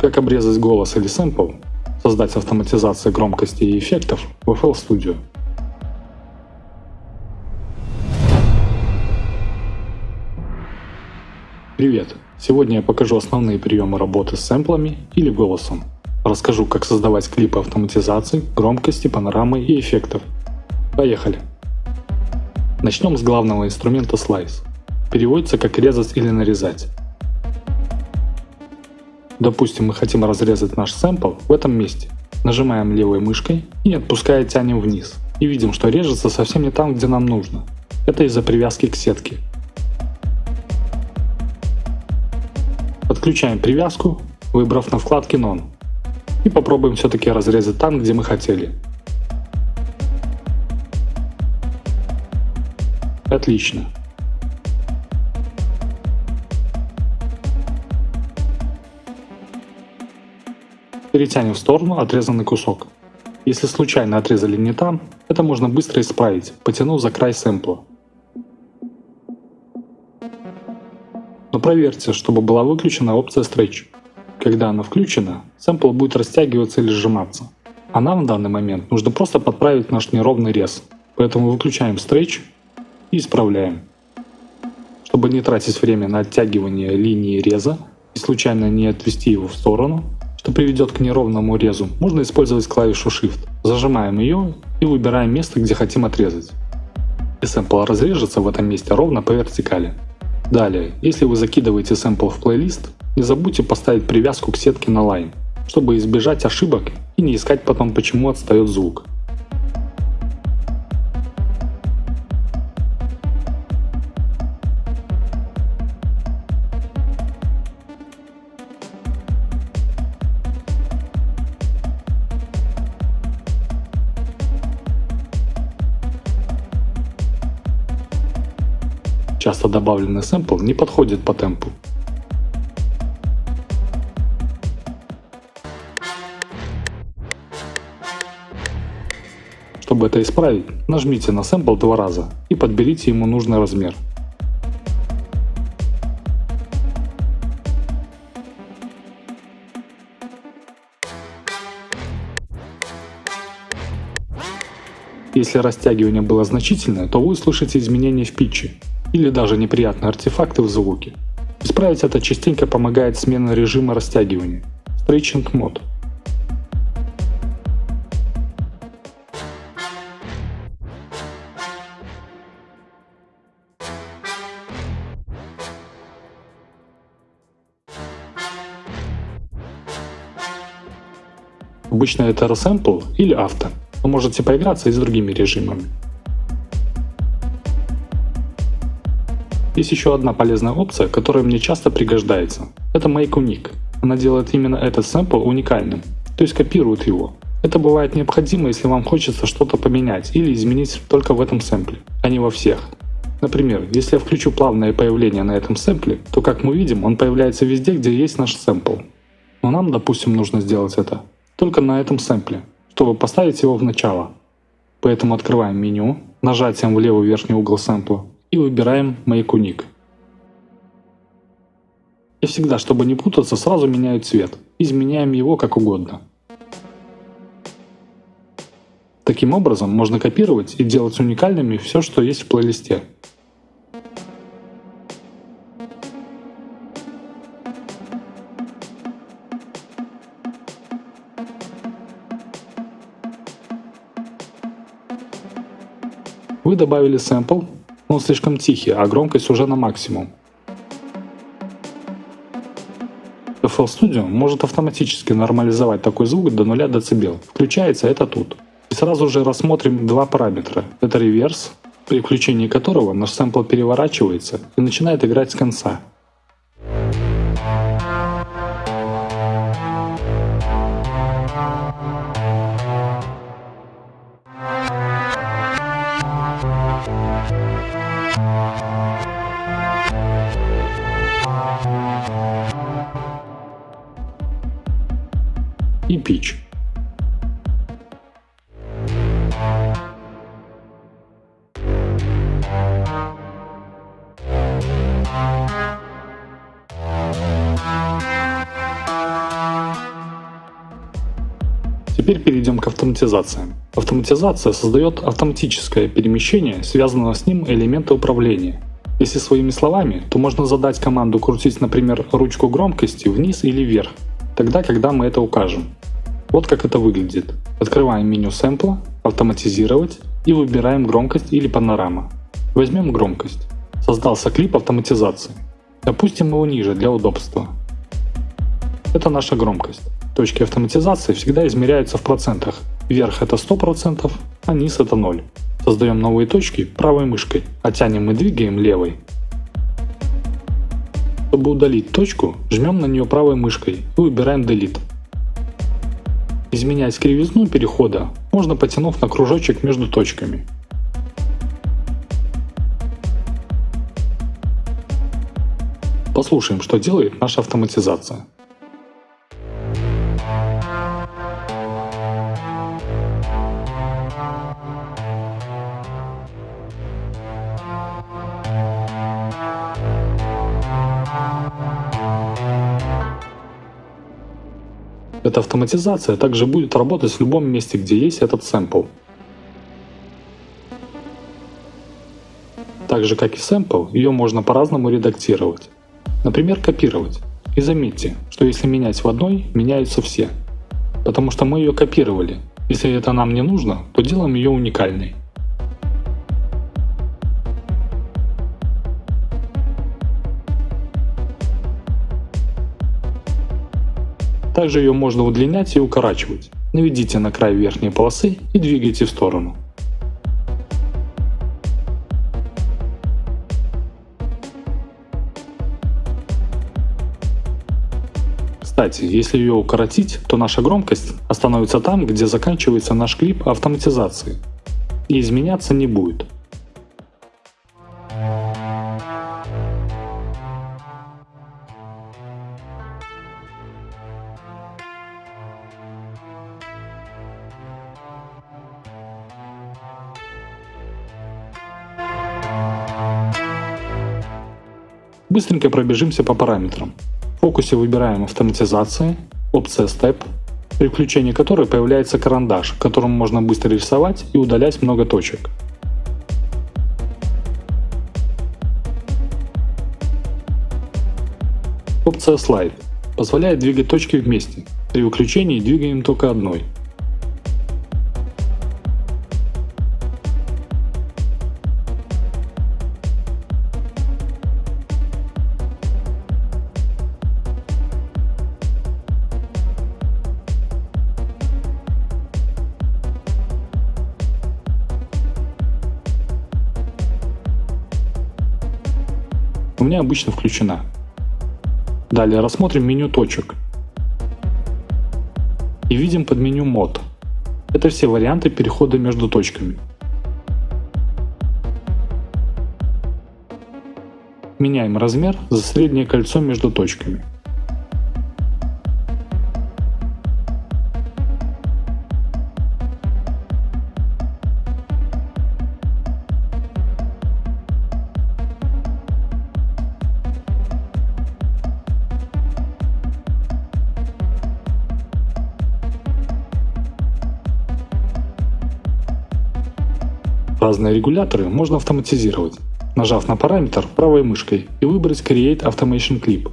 Как обрезать голос или сэмпл, создать автоматизацию громкости и эффектов в FL Studio. Привет! Сегодня я покажу основные приемы работы с сэмплами или голосом. Расскажу, как создавать клипы автоматизации, громкости, панорамы и эффектов. Поехали! Начнем с главного инструмента Slice. Переводится как резать или нарезать. Допустим, мы хотим разрезать наш сэмпл в этом месте. Нажимаем левой мышкой и отпуская тянем вниз. И видим, что режется совсем не там, где нам нужно. Это из-за привязки к сетке. Подключаем привязку, выбрав на вкладке None. И попробуем все-таки разрезать там, где мы хотели. Отлично. Перетянем в сторону отрезанный кусок. Если случайно отрезали не там, это можно быстро исправить, потянув за край сэмпла. Но проверьте, чтобы была выключена опция Stretch. Когда она включена, сэмпл будет растягиваться или сжиматься. А нам в данный момент нужно просто подправить наш неровный рез. Поэтому выключаем Stretch и исправляем. Чтобы не тратить время на оттягивание линии реза и случайно не отвести его в сторону, что приведет к неровному резу, можно использовать клавишу Shift. Зажимаем ее и выбираем место, где хотим отрезать. И сэмпл разрежется в этом месте ровно по вертикали. Далее, если вы закидываете сэмпл в плейлист, не забудьте поставить привязку к сетке на Line, чтобы избежать ошибок и не искать потом почему отстает звук. Добавленный сэмпл не подходит по темпу. Чтобы это исправить, нажмите на сэмпл два раза и подберите ему нужный размер. Если растягивание было значительное, то вы услышите изменения в питче, или даже неприятные артефакты в звуке. Исправить это частенько помогает смена режима растягивания – Stretching Mode. Обычно это Resample или Auto, но можете поиграться и с другими режимами. Есть еще одна полезная опция, которая мне часто пригождается. Это Make Unique. Она делает именно этот сэмпл уникальным, то есть копирует его. Это бывает необходимо, если вам хочется что-то поменять или изменить только в этом сэмпле, а не во всех. Например, если я включу плавное появление на этом сэмпле, то как мы видим, он появляется везде, где есть наш сэмпл. Но нам, допустим, нужно сделать это только на этом сэмпле, чтобы поставить его в начало. Поэтому открываем меню, нажатием в левый верхний угол сэмпла и выбираем Unique. И всегда, чтобы не путаться, сразу меняю цвет. Изменяем его как угодно. Таким образом можно копировать и делать уникальными все, что есть в плейлисте. Вы добавили сэмпл, он слишком тихий, а громкость уже на максимум. FL Studio может автоматически нормализовать такой звук до 0 дБ. Включается это тут. И сразу же рассмотрим два параметра. Это реверс, при включении которого наш сэмпл переворачивается и начинает играть с конца. И pitch. Теперь перейдем к автоматизациям. Автоматизация создает автоматическое перемещение связанного с ним элемента управления. Если своими словами, то можно задать команду крутить, например, ручку громкости вниз или вверх, тогда, когда мы это укажем. Вот как это выглядит. Открываем меню сэмпла, автоматизировать и выбираем громкость или панорама. Возьмем громкость. Создался клип автоматизации. Опустим его ниже для удобства. Это наша громкость. Точки автоматизации всегда измеряются в процентах. Вверх это 100%, а низ это 0. Создаем новые точки правой мышкой, а тянем и двигаем левой. Чтобы удалить точку, жмем на нее правой мышкой и выбираем Delete. Изменять кривизну перехода можно потянув на кружочек между точками. Послушаем, что делает наша автоматизация. Эта автоматизация также будет работать в любом месте, где есть этот сэмпл. Так же как и сэмпл, ее можно по-разному редактировать. Например, копировать. И заметьте, что если менять в одной, меняются все. Потому что мы ее копировали. Если это нам не нужно, то делаем ее уникальной. Также ее можно удлинять и укорачивать. Наведите на край верхней полосы и двигайте в сторону. Кстати, если ее укоротить, то наша громкость остановится там, где заканчивается наш клип автоматизации и изменяться не будет. Быстренько пробежимся по параметрам. В фокусе выбираем автоматизации, опция Step, при включении которой появляется карандаш, которым можно быстро рисовать и удалять много точек. Опция Slide позволяет двигать точки вместе. При выключении двигаем только одной. Меня обычно включена. Далее рассмотрим меню точек. И видим под меню мод. Это все варианты перехода между точками. Меняем размер за среднее кольцо между точками. Разные регуляторы можно автоматизировать, нажав на параметр правой мышкой и выбрать Create Automation Clip,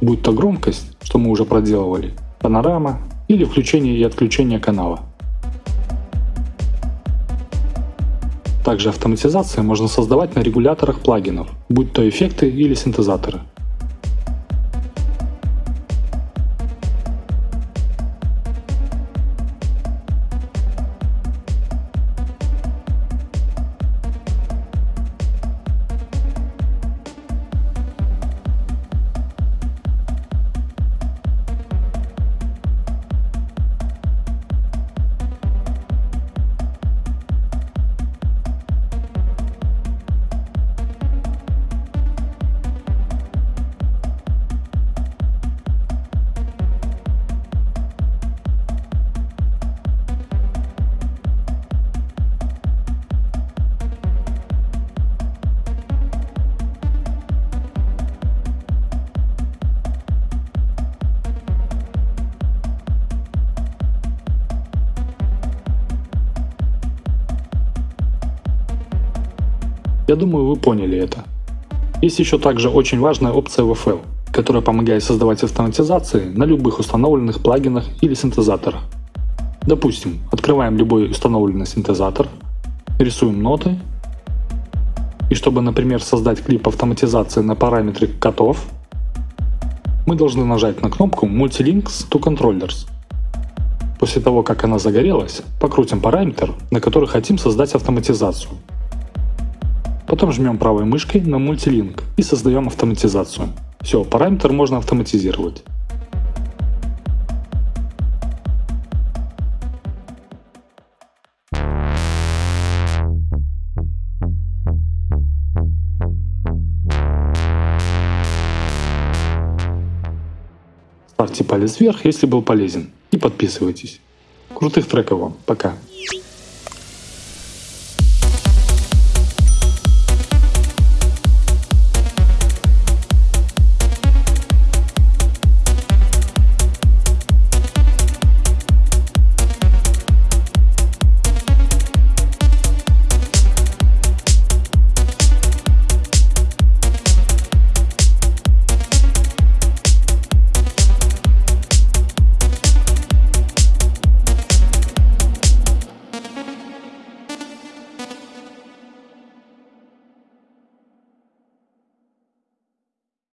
будь то громкость, что мы уже проделывали, панорама или включение и отключение канала. Также автоматизации можно создавать на регуляторах плагинов, будь то эффекты или синтезаторы. Я думаю, вы поняли это. Есть еще также очень важная опция WFL, которая помогает создавать автоматизации на любых установленных плагинах или синтезаторах. Допустим, открываем любой установленный синтезатор, рисуем ноты, и чтобы, например, создать клип автоматизации на параметре котов, мы должны нажать на кнопку Multilinks to Controllers. После того, как она загорелась, покрутим параметр, на который хотим создать автоматизацию. Потом жмем правой мышкой на мультилинк и создаем автоматизацию. Все, параметр можно автоматизировать. Ставьте палец вверх, если был полезен. И подписывайтесь. Крутых треков вам. Пока.